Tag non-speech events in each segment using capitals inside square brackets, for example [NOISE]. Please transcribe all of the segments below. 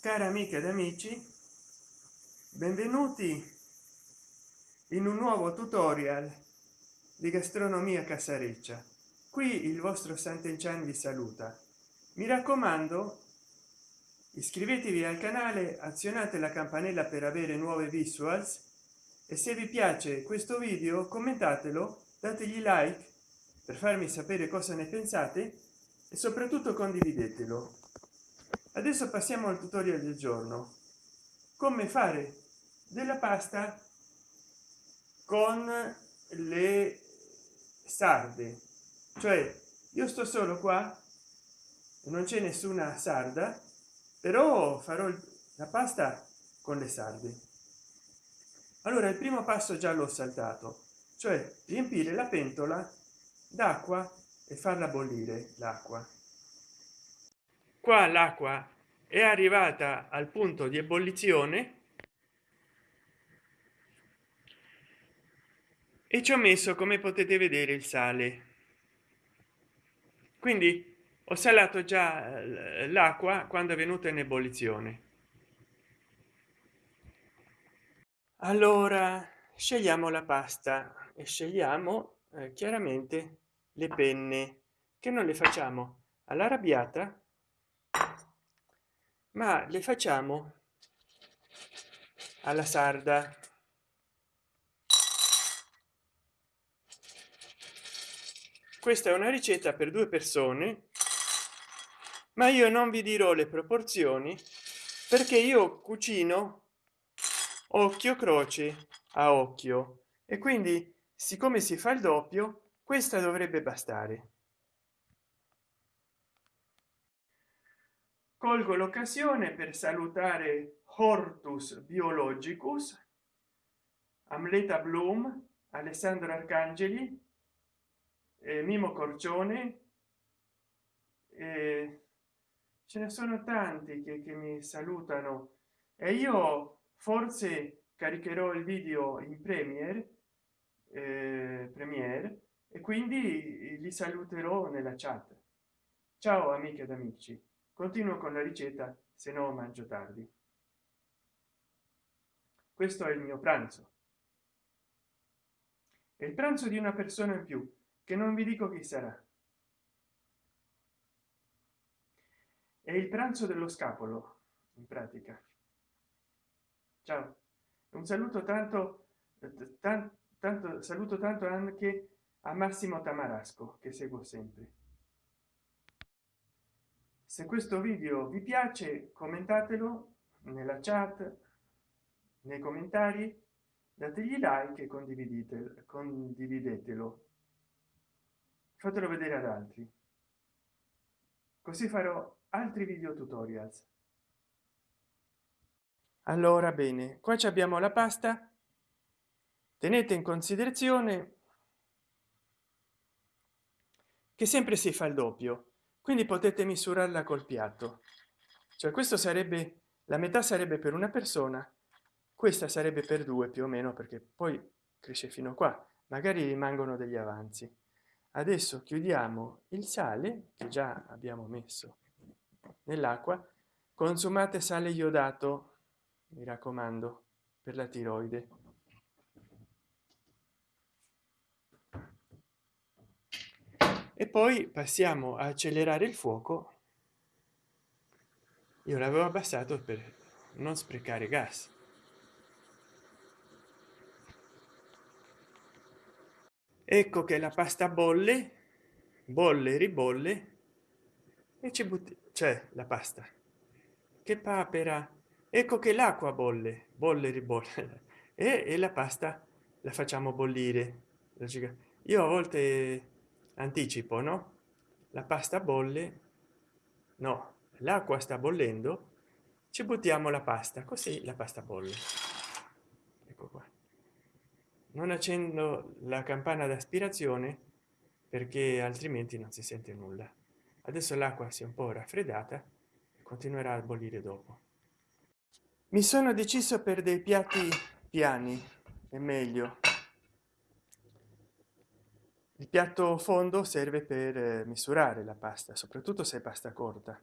cari amiche ed amici benvenuti in un nuovo tutorial di gastronomia casareccia qui il vostro sant'enchan vi saluta. Mi raccomando iscrivetevi al canale azionate la campanella per avere nuove visuals e se vi piace questo video commentatelo dategli like per farmi sapere cosa ne pensate e soprattutto condividetelo adesso passiamo al tutorial del giorno. Come fare della pasta con le sarde. Cioè io sto solo qua non c'è nessuna sarda però farò la pasta con le sarde. Allora il primo passo già l'ho saltato cioè riempire la pentola d'acqua e farla bollire l'acqua qua l'acqua è arrivata al punto di ebollizione e ci ho messo come potete vedere il sale. Quindi ho salato già eh, l'acqua quando è venuta in ebollizione. Allora scegliamo la pasta e scegliamo eh, chiaramente le penne che non le facciamo all'arrabbiata ma le facciamo alla sarda. Questa è una ricetta per due persone ma io non vi dirò le proporzioni perché io cucino occhio croce a occhio. E quindi siccome si fa il doppio questa dovrebbe bastare colgo l'occasione per salutare hortus biologicus amleta bloom alessandro arcangeli eh, mimo corcione eh, ce ne sono tanti che, che mi salutano. E io forse caricherò il video in premier eh, premier e quindi li saluterò nella chat. Ciao amiche ed amici continuo con la ricetta se no mangio tardi. Questo è il mio pranzo. È il pranzo di una persona in più che non vi dico chi sarà. È il pranzo dello scapolo in pratica. Ciao. Un saluto tanto tanto, tanto saluto tanto anche a massimo tamarasco che seguo sempre se questo video vi piace commentatelo nella chat nei commentari dategli like e condividete condividetelo. Fatelo vedere ad altri. Così farò altri video tutorials. Allora bene qua abbiamo la pasta. Tenete in considerazione che sempre si fa il doppio quindi potete misurarla col piatto. Cioè questo sarebbe la metà sarebbe per una persona questa sarebbe per due più o meno perché poi cresce fino qua. Magari rimangono degli avanzi. Adesso chiudiamo il sale che già abbiamo messo nell'acqua. Consumate sale iodato mi raccomando per la tiroide e poi passiamo a accelerare il fuoco. Io l'avevo abbassato per non sprecare gas. Ecco che la pasta bolle bolle ribolle e ci butti c'è la pasta. Che papera. Ecco che l'acqua bolle bolle ribolle [LAUGHS] e, e la pasta la facciamo bollire. Io a volte anticipo no? La pasta bolle no l'acqua sta bollendo ci buttiamo la pasta così la pasta bolle. Ecco qua. Non accendo la campana d'aspirazione perché altrimenti non si sente nulla. Adesso l'acqua si è un po raffreddata e continuerà a bollire dopo. Mi sono deciso per dei piatti piani è meglio il piatto fondo serve per eh, misurare la pasta soprattutto se è pasta corta.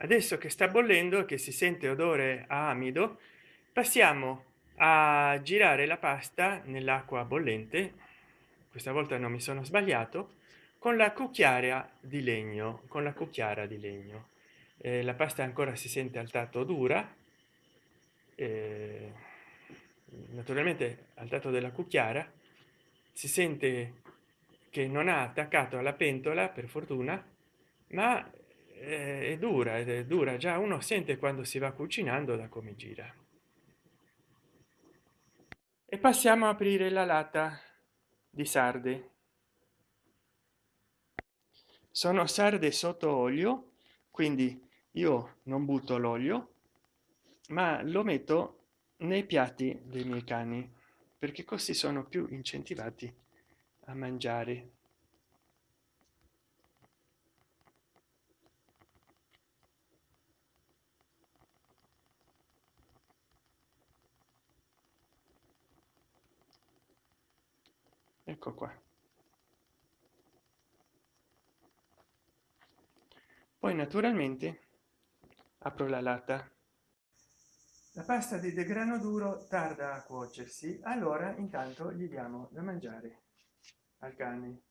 Adesso che sta bollendo che si sente odore a amido passiamo a girare la pasta nell'acqua bollente. Questa volta non mi sono sbagliato. Con la cucchiaia di legno con la cucchiara di legno. Eh, la pasta ancora si sente al tatto dura. Eh, naturalmente al tatto della cucchiara si sente che non ha attaccato alla pentola per fortuna ma eh, è dura ed è dura. Già uno sente quando si va cucinando da come gira. E passiamo a aprire la latta di sarde. Sono sarde sotto olio quindi io non butto l'olio ma lo metto nei piatti dei miei cani perché così sono più incentivati a mangiare. Ecco qua. Poi naturalmente apro la latta la pasta di degrano duro tarda a cuocersi. Allora intanto gli diamo da mangiare al cane.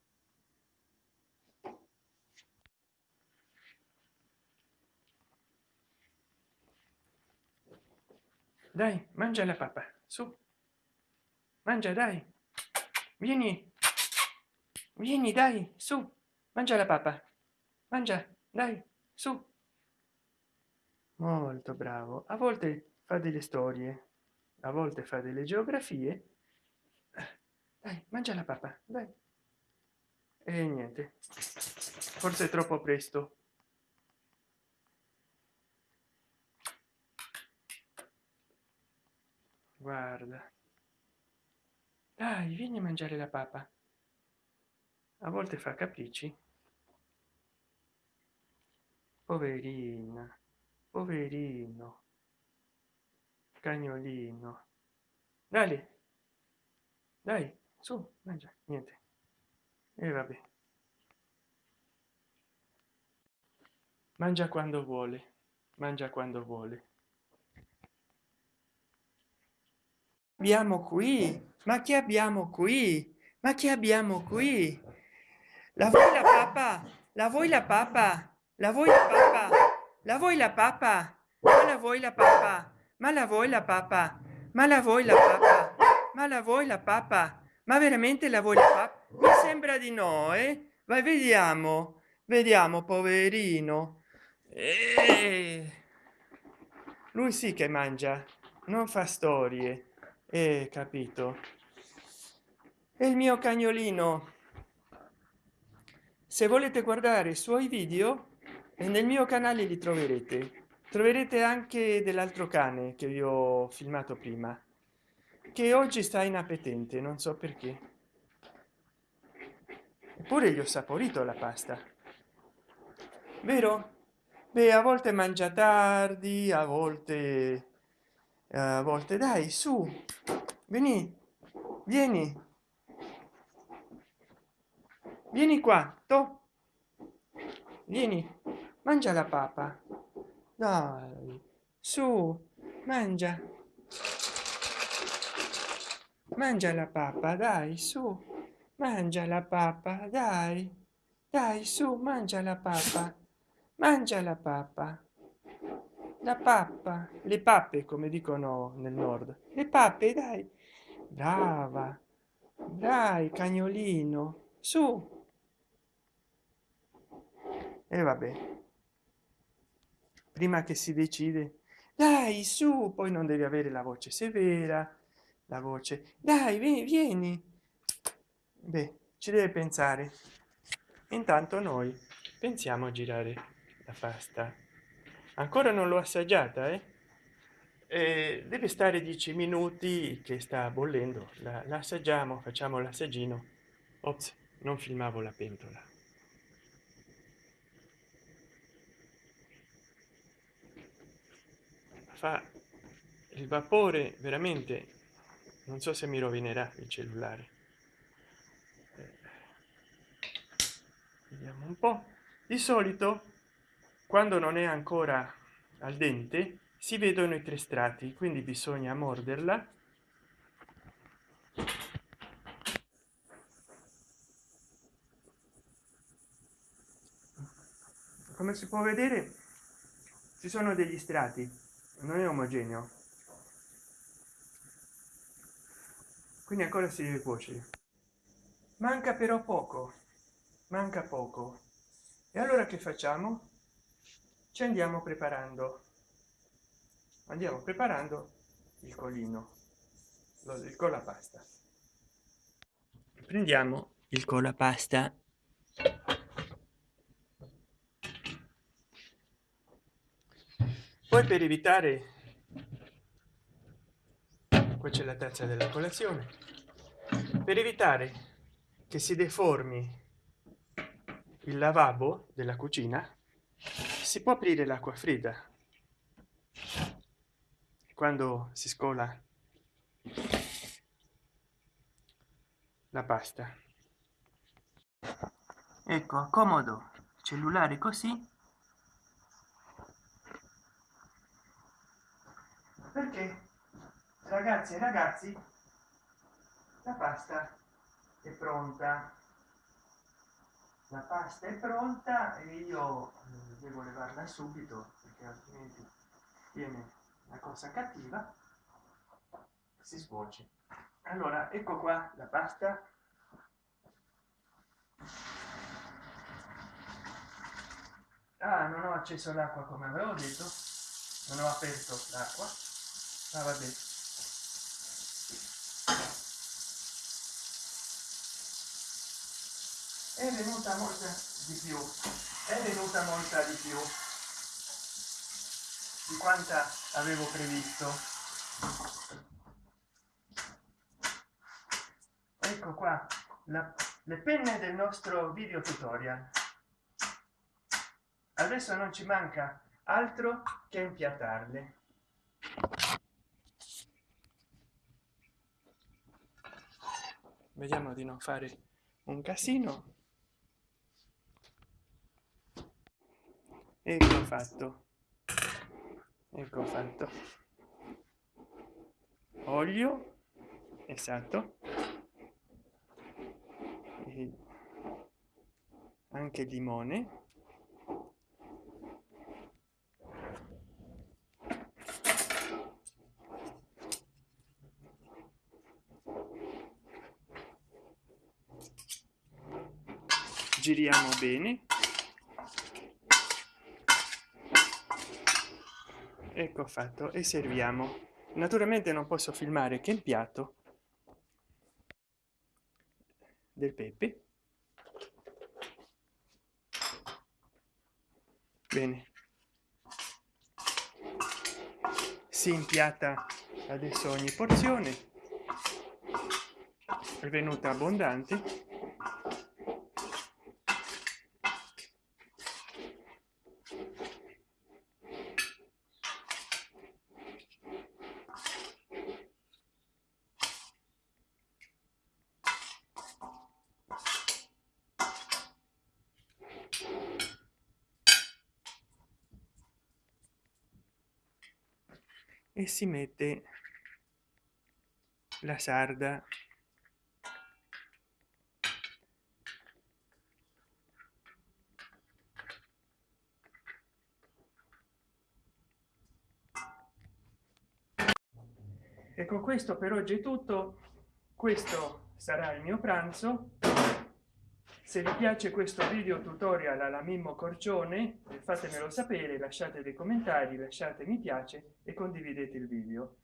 Dai mangia la pappa. Su. Mangia dai. Vieni. Vieni dai. Su. Mangia la pappa. Mangia dai. Su. Molto bravo. A volte fa delle storie a volte fa delle geografie. Dai mangia la pappa dai. E niente forse è troppo presto. Guarda. Dai vieni a mangiare la papa. A volte fa capricci. Poverina poverino cagnolino. Dai dai su mangia niente. E vabbè. Mangia quando vuole mangia quando vuole. Abbiamo qui? Ma che abbiamo qui? Ma che abbiamo qui? La vuoi la papa? La vuoi la papa? La vuoi la papa? La vuoi la papa? La vuoi la papa ma la vuoi la papa ma la vuoi la papa ma la vuoi la papa ma veramente la vuoi la papa mi sembra di no eh? vai vediamo. Vediamo poverino. Eh, lui sì che mangia. Non fa storie. Eh, capito. E il mio cagnolino. Se volete guardare i suoi video nel mio canale li troverete troverete anche dell'altro cane che vi ho filmato prima che oggi sta inappetente non so perché. Eppure gli ho saporito la pasta. Vero? Beh a volte mangia tardi a volte a volte dai su vieni vieni. Vieni qua to. Vieni mangia la papa dai su mangia. Mangia la pappa dai su. Mangia la pappa dai. Dai su mangia la pappa. Mangia la pappa. La pappa. Le pappe come dicono nel nord. Le pappe dai. Brava. Dai cagnolino. Su. E vabbè prima che si decide. Dai su poi non devi avere la voce severa la voce. Dai vieni, vieni. beh ci deve pensare. Intanto noi pensiamo a girare la pasta. Ancora non l'ho assaggiata eh? E deve stare 10 minuti che sta bollendo. La assaggiamo facciamo l'assaggino. Ops non filmavo la pentola fa il vapore veramente non so se mi rovinerà il cellulare. Vediamo un po. Di solito quando non è ancora al dente si vedono i tre strati quindi bisogna morderla. Come si può vedere ci sono degli strati non è omogeneo. Quindi ancora si deve cuocere manca però poco manca poco. E allora che facciamo? Ci andiamo preparando. Andiamo preparando il colino il colapasta prendiamo il colapasta poi per evitare qua c'è la tazza della colazione per evitare che si deformi il lavabo della cucina si può aprire l'acqua fredda. Quando si scola la pasta. Ecco comodo cellulare così perché ragazzi e ragazzi la pasta è pronta. La pasta è pronta e io eh, devo levarla subito perché altrimenti viene una cosa cattiva si scuoce. Allora ecco qua la pasta. Ah non ho acceso l'acqua come avevo detto. Non ho aperto l'acqua. Ah, vabbè è venuta molta di più. È venuta molta di più di quanta avevo previsto. Ecco qua la, le penne del nostro video tutorial. Adesso non ci manca altro che impiattarle vediamo di non fare un casino ecco fatto ecco fatto olio. Esatto. E anche limone. Giriamo bene ecco fatto e serviamo. Naturalmente non posso filmare che il piatto del pepe. Bene. Si impiatta adesso ogni porzione. È venuta abbondante e si mette la sarda. Ecco questo per oggi è tutto. Questo sarà il mio pranzo se vi piace questo video tutorial alla mimmo corcione fatemelo sapere lasciate dei commentari lasciate mi piace e condividete il video.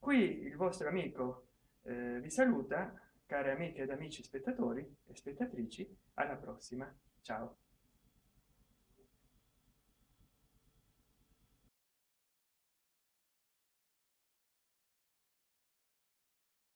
Qui il vostro amico eh, vi saluta care amiche ed amici spettatori e spettatrici alla prossima. Ciao